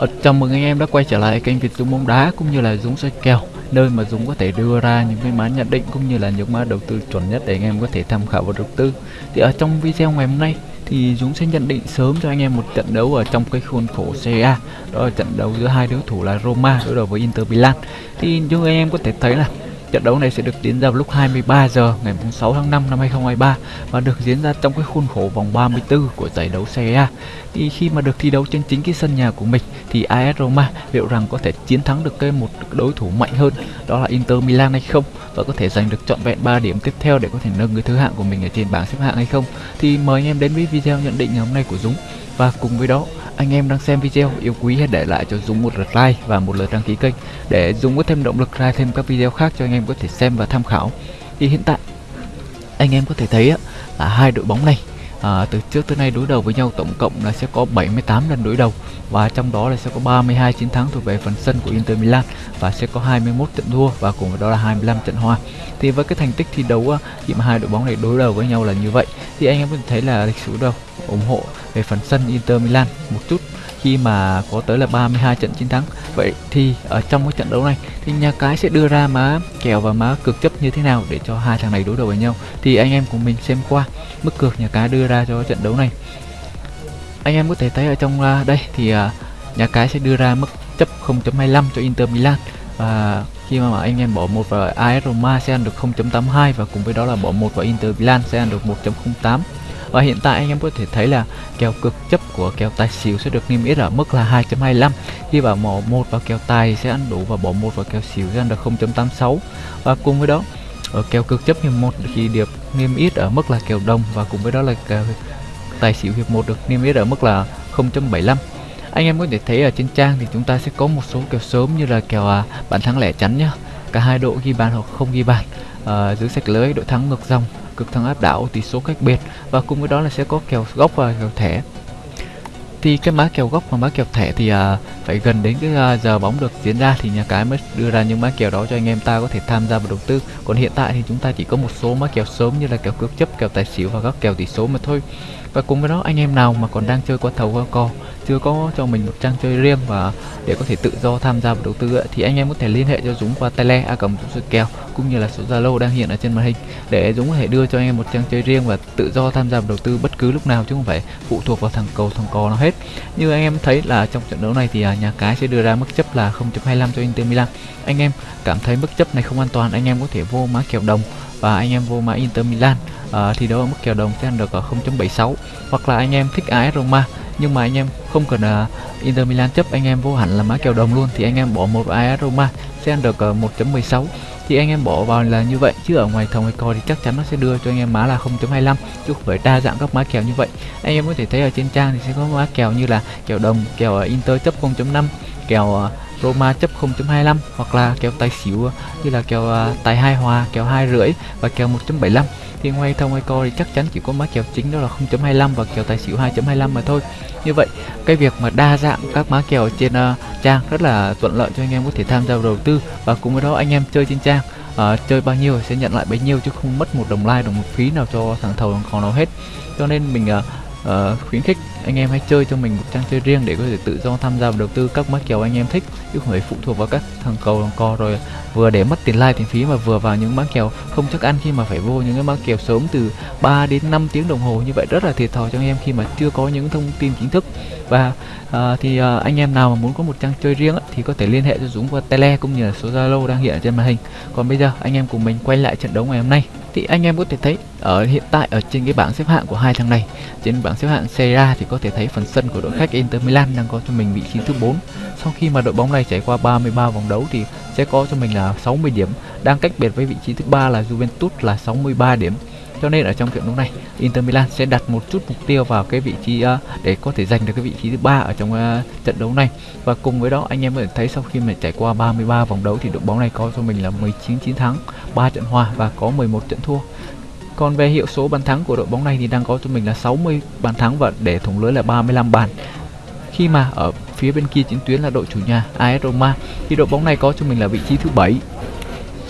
Ờ, chào mừng anh em đã quay trở lại kênh Việt Dũng bóng đá cũng như là Dũng soi kèo nơi mà Dũng có thể đưa ra những cái mã nhận định cũng như là những mã đầu tư chuẩn nhất để anh em có thể tham khảo và đầu tư. Thì ở trong video ngày hôm nay thì Dũng sẽ nhận định sớm cho anh em một trận đấu ở trong cái khuôn khổ Serie đó là trận đấu giữa hai đối thủ là Roma đối đầu với Inter Milan. Thì như anh em có thể thấy là Trận đấu này sẽ được diễn ra vào lúc 23 giờ ngày 6 tháng 5 năm 2023 và được diễn ra trong cái khuôn khổ vòng 34 của giải đấu Serie A. Thì khi mà được thi đấu trên chính cái sân nhà của mình thì AS Roma liệu rằng có thể chiến thắng được cái một đối thủ mạnh hơn, đó là Inter Milan hay không và có thể giành được trọn vẹn 3 điểm tiếp theo để có thể nâng cái thứ hạng của mình ở trên bảng xếp hạng hay không. Thì mời anh em đến với video nhận định ngày hôm nay của Dũng và cùng với đó anh em đang xem video, yêu quý hãy để lại cho Dũng một lượt like và một lượt đăng ký kênh để Dũng có thêm động lực ra thêm các video khác cho anh em có thể xem và tham khảo. Thì hiện tại, anh em có thể thấy là hai đội bóng này à, từ trước tới nay đối đầu với nhau tổng cộng là sẽ có 78 lần đối đầu và trong đó là sẽ có 32 chiến thắng thuộc về phần sân của Inter Milan và sẽ có 21 trận thua và cùng với đó là 25 trận hòa. Thì với cái thành tích thi đấu khi mà hai đội bóng này đối đầu với nhau là như vậy thì anh em có thể thấy là lịch sử đâu ủng hộ về phần sân Inter Milan một chút khi mà có tới là 32 trận chiến thắng. Vậy thì ở trong cái trận đấu này thì nhà cái sẽ đưa ra má kèo và má cực chấp như thế nào để cho hai thằng này đối đầu với nhau. Thì anh em cùng mình xem qua mức cược nhà cái đưa ra cho trận đấu này. Anh em có thể thấy ở trong uh, đây thì uh, nhà cái sẽ đưa ra mức chấp 0.25 cho Inter Milan. Và khi mà anh em bỏ một vào AS Roma sẽ ăn được 0.82 và cùng với đó là bỏ một vào Inter Milan sẽ ăn được 1.08 và hiện tại anh em có thể thấy là kèo cực chấp của kèo tài xỉu sẽ được niêm yết ở mức là 2.25 khi vào bỏ một vào kèo tài sẽ ăn đủ và bỏ một vào kèo xỉu sẽ ăn được 0.86 và cùng với đó ở kèo cực chấp hiệp một thì được niêm yết ở mức là kèo đồng và cùng với đó là kèo tài xỉu hiệp một được niêm yết ở mức là 0.75 anh em có thể thấy ở trên trang thì chúng ta sẽ có một số kèo sớm như là kèo à, bàn thắng lẻ chắn nhá. Cả hai đội ghi bàn hoặc không ghi bàn. Ờ, à, giữ sạch lưới đội thắng ngược dòng cực thắng áp đảo tỷ số cách biệt và cùng với đó là sẽ có kèo góc và kèo thẻ thì cái má kèo góc và má kèo thẻ thì à, phải gần đến cái à, giờ bóng được diễn ra thì nhà cái mới đưa ra những má kèo đó cho anh em ta có thể tham gia vào đầu tư. Còn hiện tại thì chúng ta chỉ có một số má kèo sớm như là kèo cược chấp kèo tài xỉu và các kèo tỷ số mà thôi và cùng với đó, anh em nào mà còn đang chơi qua thầu qua cò chưa có cho mình một trang chơi riêng và để có thể tự do tham gia vào đầu tư thì anh em có thể liên hệ cho Dũng qua tele a cầm số kèo, cũng như là số Zalo đang hiện ở trên màn hình, để Dũng có thể đưa cho anh em một trang chơi riêng và tự do tham gia vào đầu tư bất cứ lúc nào, chứ không phải phụ thuộc vào thằng cầu, thằng cò nó hết. Như anh em thấy là trong trận đấu này thì à, nhà cái sẽ đưa ra mức chấp là 0.25 cho Inter Milan. Anh em cảm thấy mức chấp này không an toàn, anh em có thể vô má kèo đồng và anh em vô mã Inter Milan uh, thì đó mức kèo đồng sẽ ăn được ở 0.76 hoặc là anh em thích AS Roma nhưng mà anh em không cần uh, Inter Milan chấp anh em vô hẳn là mã kèo đồng luôn thì anh em bỏ một AS Roma sẽ ăn được uh, 1.16 thì anh em bỏ vào là như vậy chứ ở ngoài thòng hay coi thì chắc chắn nó sẽ đưa cho anh em má là 0.25 chứ không phải đa dạng các má kèo như vậy. Anh em có thể thấy ở trên trang thì sẽ có má kèo như là kèo đồng kèo ờ, Inter chấp 0.5 kèo uh, Roma chấp 0.25 hoặc là kèo tài xỉu như là kèo uh, tài hai hòa kèo hai rưỡi và kèo 1.75 thì ngoài thông hay co thì chắc chắn chỉ có má kèo chính đó là 0.25 và kèo tài xỉu 2.25 mà thôi. Như vậy cái việc mà đa dạng các má kèo trên uh, trang rất là thuận lợi cho anh em có thể tham gia đầu tư. Và cùng với đó anh em chơi trên trang uh, chơi bao nhiêu sẽ nhận lại bấy nhiêu chứ không mất một đồng like đồng một phí nào cho thằng thầu còn nào hết. Cho nên mình uh, uh, khuyến khích anh em hãy chơi cho mình một trang chơi riêng để có thể tự do tham gia và đầu tư các mã kèo anh em thích. Chứ không phải phụ thuộc vào các thằng cầu thằng co rồi vừa để mất tiền like tiền phí mà vừa vào những mã kèo không chắc ăn khi mà phải vô những cái mã kèo sớm từ 3 đến 5 tiếng đồng hồ. Như vậy rất là thiệt thòi cho anh em khi mà chưa có những thông tin chính thức. Và uh, thì uh, anh em nào mà muốn có một trang chơi riêng thì có thể liên hệ cho Dũng qua tele cũng như là số Zalo đang hiện ở trên màn hình. Còn bây giờ anh em cùng mình quay lại trận đấu ngày hôm nay. Thì anh em có thể thấy ở hiện tại ở trên cái bảng xếp hạng của hai thằng này trên bảng xếp hạng Serie A thì có thể thấy phần sân của đội khách Inter Milan đang có cho mình vị trí thứ 4 sau khi mà đội bóng này trải qua 33 vòng đấu thì sẽ có cho mình là 60 điểm đang cách biệt với vị trí thứ ba là Juventus là 63 điểm. Cho nên ở trong trận đấu này Inter Milan sẽ đặt một chút mục tiêu vào cái vị trí uh, để có thể giành được cái vị trí thứ ba ở trong uh, trận đấu này. Và cùng với đó anh em có thể thấy sau khi mà trải qua 33 vòng đấu thì đội bóng này có cho mình là 19 chiến thắng 3 trận hòa và có 11 trận thua còn về hiệu số bàn thắng của đội bóng này thì đang có cho mình là 60 bàn thắng và để thủng lưới là 35 bàn. Khi mà ở phía bên kia chiến tuyến là đội chủ nhà AS Roma thì đội bóng này có cho mình là vị trí thứ 7.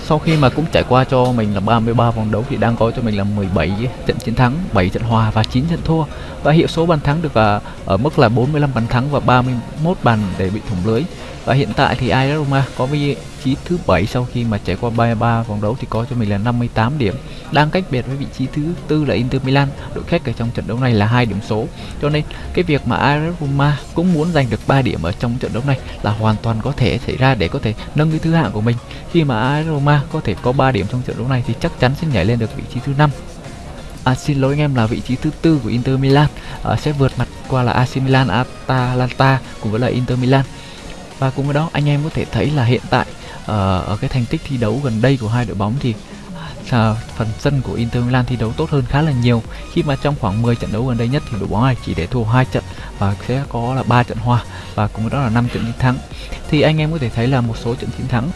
sau khi mà cũng trải qua cho mình là 33 vòng đấu thì đang có cho mình là 17 trận chiến thắng 7 trận hòa và 9 trận thua. Và hiệu số bàn thắng được uh, ở mức là 45 bàn thắng và 31 bàn để bị thủng lưới và hiện tại thì AS Roma có vị trí thứ 7 sau khi mà trải qua 33 vòng đấu thì có cho mình là 58 điểm. Đang cách biệt với vị trí thứ tư là Inter Milan. Đội khách ở trong trận đấu này là hai điểm số. Cho nên cái việc mà AS Roma cũng muốn giành được 3 điểm ở trong trận đấu này là hoàn toàn có thể xảy ra để có thể nâng cái thứ hạng của mình. Khi mà AS Roma có thể có 3 điểm trong trận đấu này thì chắc chắn sẽ nhảy lên được vị trí thứ năm. À, xin lỗi anh em là vị trí thứ tư của Inter Milan. À, sẽ vượt mặt qua là AC Milan, Atalanta cùng với là Inter Milan và cùng với đó anh em có thể thấy là hiện tại ờ, ở cái thành tích thi đấu gần đây của hai đội bóng thì à, phần sân của Inter Milan thi đấu tốt hơn khá là nhiều. Khi mà trong khoảng 10 trận đấu gần đây nhất thì đội bóng này chỉ để thua hai trận và sẽ có là ba trận hòa và cùng với đó là 5 trận chiến thắng. Thì anh em có thể thấy là một số trận chiến thắng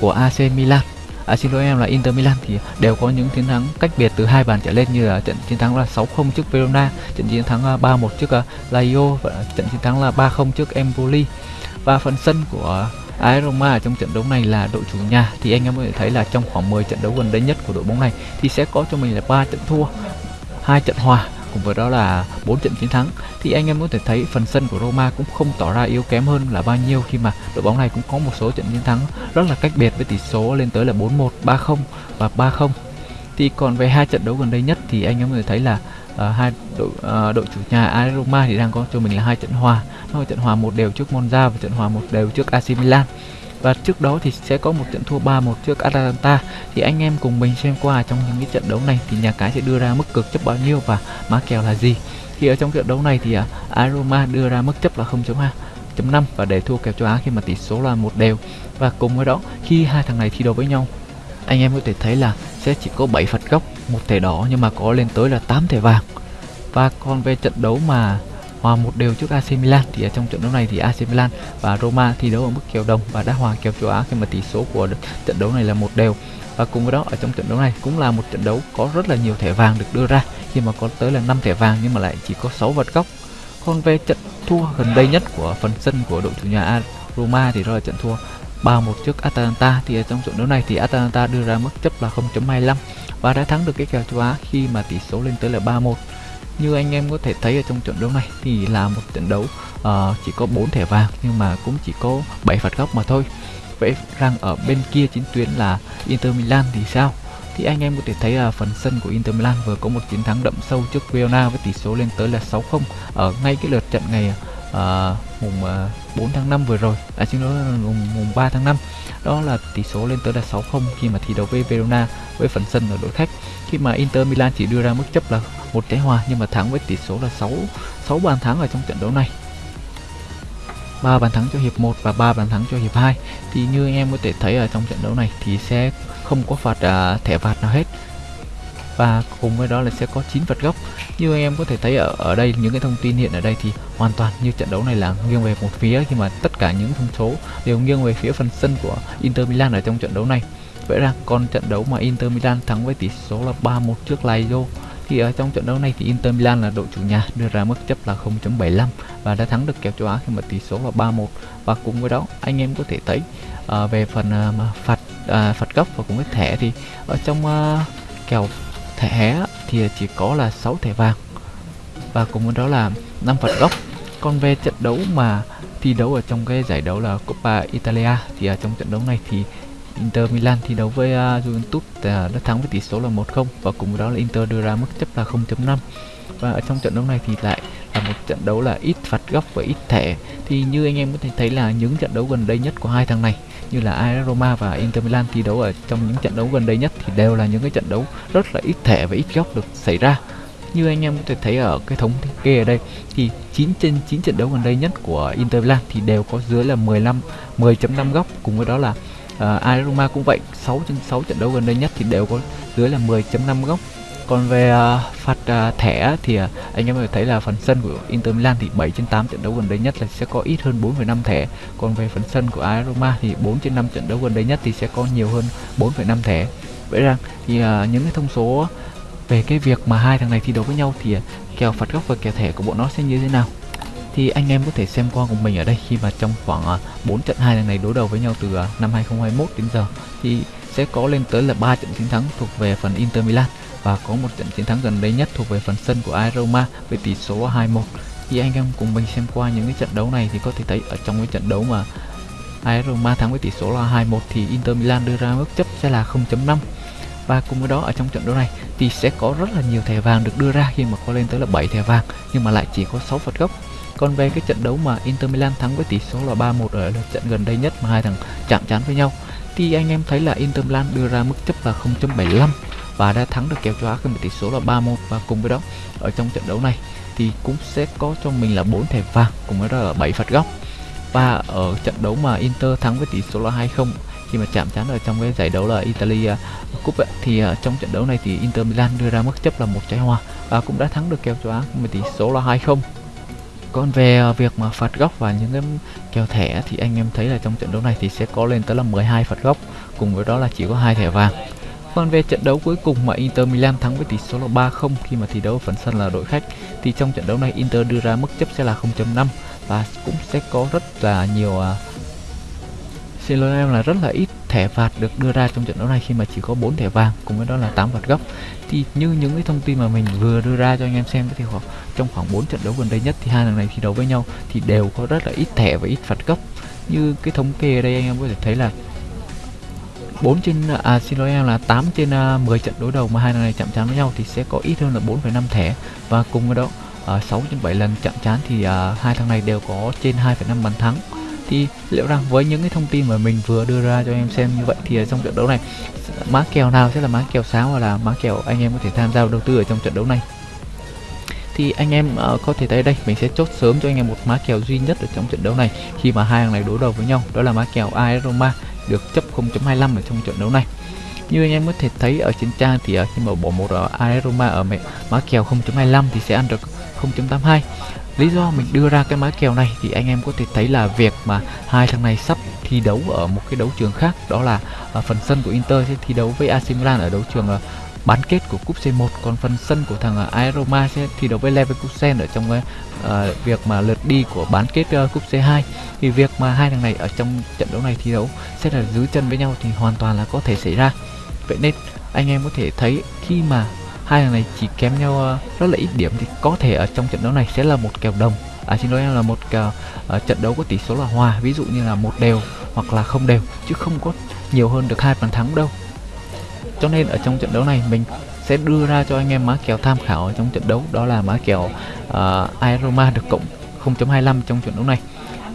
của AC Milan à, xin lỗi em là Inter Milan thì đều có những chiến thắng cách biệt từ hai bàn trở lên như là trận chiến thắng là 6-0 trước Verona, trận chiến thắng à, 3-1 trước à, Lazio và trận chiến thắng là 3-0 trước Empoli và phần sân của AS Roma ở trong trận đấu này là đội chủ nhà. Thì anh em có thể thấy là trong khoảng 10 trận đấu gần đây nhất của đội bóng này thì sẽ có cho mình là ba trận thua hai trận hòa cùng với đó là bốn trận chiến thắng. Thì anh em có thể thấy phần sân của Roma cũng không tỏ ra yếu kém hơn là bao nhiêu khi mà đội bóng này cũng có một số trận chiến thắng rất là cách biệt với tỷ số lên tới là 4-1, 3-0 và 3-0 thì còn về hai trận đấu gần đây nhất thì anh em có thể thấy là uh, hai đội uh, đội chủ nhà AS Roma thì đang có cho mình là hai trận hòa. Hai trận hòa một đều trước Monza và trận hòa một đều trước AC Milan. Và trước đó thì sẽ có một trận thua 3-1 trước Atalanta. Thì anh em cùng mình xem qua trong những cái trận đấu này thì nhà cái sẽ đưa ra mức cực chấp bao nhiêu và má kèo là gì. Thì ở trong trận đấu này thì à, uh, Aroma đưa ra mức chấp là 0.5 và để thua kèo châu Á khi mà tỷ số là một đều. Và cùng với đó khi hai thằng này thi đấu với nhau anh em có thể thấy là sẽ chỉ có 7 phạt góc, một thẻ đỏ nhưng mà có lên tới là 8 thẻ vàng. Và còn về trận đấu mà hòa một đều trước AC Milan, thì ở trong trận đấu này thì AC Milan và Roma thi đấu ở mức kèo đồng và đã hòa kèo châu Á khi mà tỷ số của trận đấu này là một đều. Và cùng với đó, ở trong trận đấu này cũng là một trận đấu có rất là nhiều thẻ vàng được đưa ra, khi mà có tới là 5 thẻ vàng nhưng mà lại chỉ có 6 vật góc. Còn về trận thua gần đây nhất của phần sân của đội chủ nhà Roma thì đó là trận thua 3-1 trước Atalanta. Thì ở trong trận đấu này thì Atalanta đưa ra mức chấp là 0.25 và đã thắng được cái kèo châu Á khi mà tỷ số lên tới là 3-1 như anh em có thể thấy ở trong trận đấu này thì là một trận đấu uh, chỉ có 4 thẻ vàng nhưng mà cũng chỉ có 7 phạt góc mà thôi. Vậy rằng ở bên kia chiến tuyến là Inter Milan thì sao? Thì anh em có thể thấy là phần sân của Inter Milan vừa có một chiến thắng đậm sâu trước Verona với tỷ số lên tới là 6-0 ở ngay cái lượt trận ngày à, mùng à, 4 tháng 5 vừa rồi. À xin lỗi mùng, mùng 3 tháng 5 đó là tỷ số lên tới là 6-0 khi mà thi đấu với Verona với phần sân ở đội khách. Khi mà Inter Milan chỉ đưa ra mức chấp là một trái hòa nhưng mà thắng với tỷ số là 6 6 bàn thắng ở trong trận đấu này. 3 bàn thắng cho hiệp 1 và 3 bàn thắng cho hiệp 2 thì như anh em có thể thấy ở trong trận đấu này thì sẽ không có phạt à, thẻ phạt nào hết và cùng với đó là sẽ có 9 vật góc như anh em có thể thấy ở ở đây những cái thông tin hiện ở đây thì hoàn toàn như trận đấu này là nghiêng về một phía khi mà tất cả những thông số đều nghiêng về phía phần sân của Inter Milan ở trong trận đấu này. Vậy ra còn trận đấu mà Inter Milan thắng với tỷ số là 3-1 trước Lazio thì ở trong trận đấu này thì Inter Milan là đội chủ nhà đưa ra mức chấp là 0.75 và đã thắng được kèo châu Á khi mà tỷ số là 3-1 và cùng với đó anh em có thể thấy uh, về phần uh, phạt uh, phạt góc và cũng với thẻ thì ở trong uh, kèo thẻ thì chỉ có là 6 thẻ vàng. Và cùng với đó là 5 phạt góc còn về trận đấu mà thi đấu ở trong cái giải đấu là Coppa Italia. Thì ở trong trận đấu này thì Inter Milan thi đấu với uh, Juventus uh, đã thắng với tỷ số là 1-0 và cùng với đó là Inter đưa ra mức chấp là 0.5 và ở trong trận đấu này thì lại là một trận đấu là ít phạt góc và ít thẻ. Thì như anh em có thể thấy là những trận đấu gần đây nhất của hai thằng này như là AS Roma và Inter Milan thi đấu ở trong những trận đấu gần đây nhất thì đều là những cái trận đấu rất là ít thẻ và ít góc được xảy ra. Như anh em có thể thấy ở cái thống kê ở đây thì 9 trên 9 trận đấu gần đây nhất của Inter Milan thì đều có dưới là 15 10.5 góc. Cùng với đó là ờ, uh, AS Roma cũng vậy 6 trên 6 trận đấu gần đây nhất thì đều có dưới là 10.5 góc còn về à, uh, phạt uh, à, thẻ thì uh, anh em có thể thấy là phần sân của Inter Milan thì 7 trên 8 trận đấu gần đây nhất là sẽ có ít hơn 4,5 thẻ. Còn về phần sân của AS Roma thì 4 trên 5 trận đấu gần đây nhất thì sẽ có nhiều hơn 4,5 thẻ. Vậy rằng thì uh, những cái thông số về cái việc mà hai thằng này thi đấu với nhau thì uh, kèo phạt góc và kèo thẻ của bọn nó sẽ như thế nào? Thì anh em có thể xem qua cùng mình ở đây khi mà trong khoảng uh, 4 trận hai thằng này đối đầu với nhau từ uh, năm 2021 đến giờ thì sẽ có lên tới là 3 trận chiến thắng thuộc về phần Inter Milan và có một trận chiến thắng gần đây nhất thuộc về phần sân của AS Roma với tỷ số 2-1 khi anh em cùng mình xem qua những cái trận đấu này thì có thể thấy ở trong cái trận đấu mà AS Roma thắng với tỷ số là 2-1 thì Inter Milan đưa ra mức chấp sẽ là 0.5 và cùng với đó, ở trong trận đấu này thì sẽ có rất là nhiều thẻ vàng được đưa ra khi mà có lên tới là 7 thẻ vàng, nhưng mà lại chỉ có 6 phạt góc. Còn về cái trận đấu mà Inter Milan thắng với tỷ số là 3-1 ở lượt trận gần đây nhất mà hai thằng chạm trán với nhau, thì anh em thấy là Inter Milan đưa ra mức chấp là 0.75 và đã thắng được kèo châu Á với tỷ số là 3-1 và cùng với đó ở trong trận đấu này thì cũng sẽ có cho mình là 4 thẻ vàng cùng với đó là 7 phạt góc. Và ở trận đấu mà Inter thắng với tỷ số là 2-0 khi mà chạm trán ở trong cái giải đấu là Italia Cup ấy, thì uh, trong trận đấu này thì Inter Milan đưa ra mức chấp là một trái hoa và cũng đã thắng được kèo châu Á với tỷ số là 2-0 còn về à, việc mà phạt góc và những cái kèo thẻ thì anh em thấy là trong trận đấu này thì sẽ có lên tới là 12 phạt góc cùng với đó là chỉ có hai thẻ vàng còn về trận đấu cuối cùng mà Inter Milan thắng với tỷ số là 3-0 khi mà thi đấu ở phần sân là đội khách. Thì trong trận đấu này Inter đưa ra mức chấp sẽ là 0.5 và cũng sẽ có rất là nhiều uh, xin lỗi em là rất là ít thẻ phạt được đưa ra trong trận đấu này khi mà chỉ có 4 thẻ vàng cùng với đó là 8 phạt góc. Thì như những cái thông tin mà mình vừa đưa ra cho anh em xem thì khoảng trong khoảng 4 trận đấu gần đây nhất thì hai thằng này thi đấu với nhau thì đều có rất là ít thẻ và ít phạt góc. Như cái thống kê ở đây anh em có thể thấy là 4 trên à xin lỗi em là 8 trên à, 10 trận đối đầu mà hai thằng này chạm trán với nhau thì sẽ có ít hơn là 4,5 thẻ. Và cùng với đó à, 6 trên 7 lần chạm trán thì à, hai thằng này đều có trên 2,5 bàn thắng. Thì liệu rằng với những cái thông tin mà mình vừa đưa ra cho em xem như vậy thì trong trận đấu này má kèo nào sẽ là má kèo sáng hoặc là má kèo anh em có thể tham gia đầu tư ở trong trận đấu này? Thì anh em uh, có thể thấy đây mình sẽ chốt sớm cho anh em một má kèo duy nhất ở trong trận đấu này khi mà hai thằng này đối đầu với nhau đó là má kèo AS Roma được chấp 0.25 ở trong trận đấu này. Như anh em có thể thấy ở trên trang thì ờ, khi mà bỏ một ở AS ở má kèo 0.25 thì sẽ ăn được 0.82 lý do mình đưa ra cái má kèo này thì anh em có thể thấy là việc mà hai thằng này sắp thi đấu ở một cái đấu trường khác, đó là ờ, phần sân của Inter sẽ thi đấu với AC Milan ở đấu trường ờ, bán kết của cúp C1 còn phần sân của thằng à, Aeroma sẽ thi đấu với Leverkusen ở trong cái uh, việc mà lượt đi của bán kết uh, cúp C2 thì việc mà hai thằng này ở trong trận đấu này thi đấu sẽ là giữ chân với nhau thì hoàn toàn là có thể xảy ra. Vậy nên anh em có thể thấy khi mà hai thằng này chỉ kém nhau uh, rất là ít điểm thì có thể ở trong trận đấu này sẽ là một kèo đồng. À xin lỗi em là một kèo uh, trận đấu có tỷ số là hòa ví dụ như là một đều hoặc là không đều chứ không có nhiều hơn được hai bàn thắng đâu cho nên ở trong trận đấu này mình sẽ đưa ra cho anh em má kèo tham khảo ở trong trận đấu đó là má kèo ờ, uh, Aeroma được cộng 0.25 trong trận đấu này.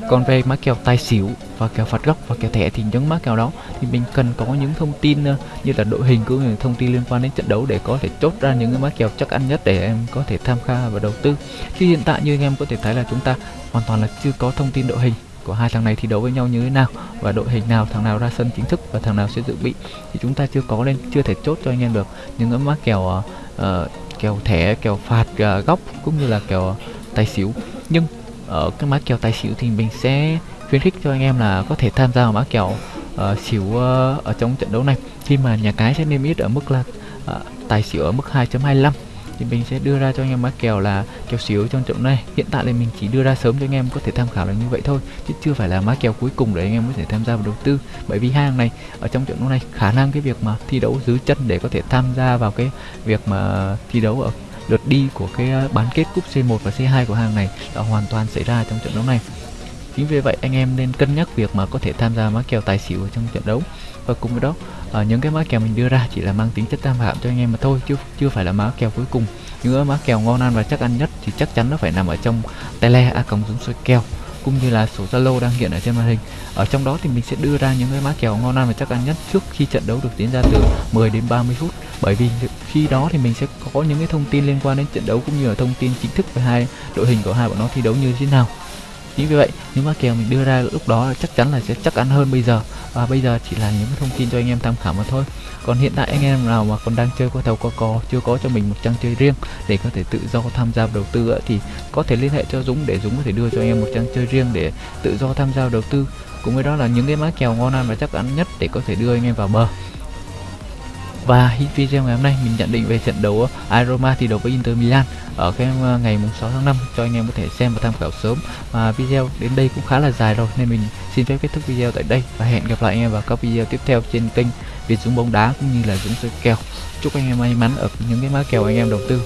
Còn về má kèo tài xỉu và kèo phạt góc và kèo thẻ thì những má kèo đó thì mình cần có những thông tin uh, như là đội hình cũng như thông tin liên quan đến trận đấu để có thể chốt ra những cái má kèo chắc ăn nhất để em có thể tham khảo và đầu tư. Chứ hiện tại như anh em có thể thấy là chúng ta hoàn toàn là chưa có thông tin đội hình của hai thằng này thi đấu với nhau như thế nào và đội hình nào thằng nào ra sân chính thức và thằng nào sẽ dự bị thì chúng ta chưa có nên chưa thể chốt cho anh em được. Những cái má kèo uh, kèo thẻ kèo phạt uh, góc cũng như là kèo tài xỉu. Nhưng ở cái má kèo tài xỉu thì mình sẽ khuyến khích cho anh em là có thể tham gia vào má kèo uh, xỉu uh, ở trong trận đấu này. Khi mà nhà cái sẽ niêm yết ở mức là uh, tài xỉu ở mức 2.25 thì mình sẽ đưa ra cho anh em má kèo là kèo xíu trong trận này. Hiện tại thì mình chỉ đưa ra sớm cho anh em có thể tham khảo là như vậy thôi, chứ chưa phải là má kèo cuối cùng để anh em có thể tham gia vào đầu tư. Bởi vì hàng này, ở trong trận đấu này, khả năng cái việc mà thi đấu dưới chân để có thể tham gia vào cái việc mà thi đấu ở lượt đi của cái ờ, bán kết cúp C1 và C2 của hàng này đã hoàn toàn xảy ra trong trận đấu này. Chính vì vậy anh em nên cân nhắc việc mà có thể tham gia má kèo tài xỉu ở trong trận đấu. Và cùng với đó à, những cái má kèo mình đưa ra chỉ là mang tính chất tham khảo cho anh em mà thôi chứ chưa phải là má kèo cuối cùng những má kèo ngon ăn và chắc ăn nhất thì chắc chắn nó phải nằm ở trong tele a cộng dũng soi kèo cũng như là số Zalo đang hiện ở trên màn hình. Ở trong đó thì mình sẽ đưa ra những cái má kèo ngon ăn và chắc ăn nhất trước khi trận đấu được diễn ra từ 10 đến 30 phút. Bởi vì khi đó thì mình sẽ có những cái thông tin liên quan đến trận đấu cũng như là thông tin chính thức về hai đội hình của hai bọn nó thi đấu như thế nào chính vì vậy, những mã kèo mình đưa ra lúc đó chắc chắn là sẽ chắc ăn hơn bây giờ. Và bây giờ chỉ là những cái thông tin cho anh em tham khảo mà thôi. Còn hiện tại anh em nào mà còn đang chơi qua thầu qua cò, chưa có cho mình một trang chơi riêng để có thể tự do tham gia đầu tư thì có thể liên hệ cho Dũng để Dũng có thể đưa cho anh em một trang chơi riêng để tự do tham gia đầu tư. Cùng với đó là những cái mã kèo ngon ăn và chắc ăn nhất để có thể đưa anh em vào bờ và video ngày hôm nay mình nhận định về trận đấu aroma thi đấu với Inter Milan ở cái ờ, ngày mùng 6 tháng 5 cho anh em có thể xem và tham khảo sớm. Và video đến đây cũng khá là dài rồi, nên mình xin phép kết thúc video tại đây. Và hẹn gặp lại anh em vào các video tiếp theo trên kênh Việt Dũng bóng đá, cũng như là Dũng soi kèo. Chúc anh em may mắn ở những cái mã kèo anh em đầu tư.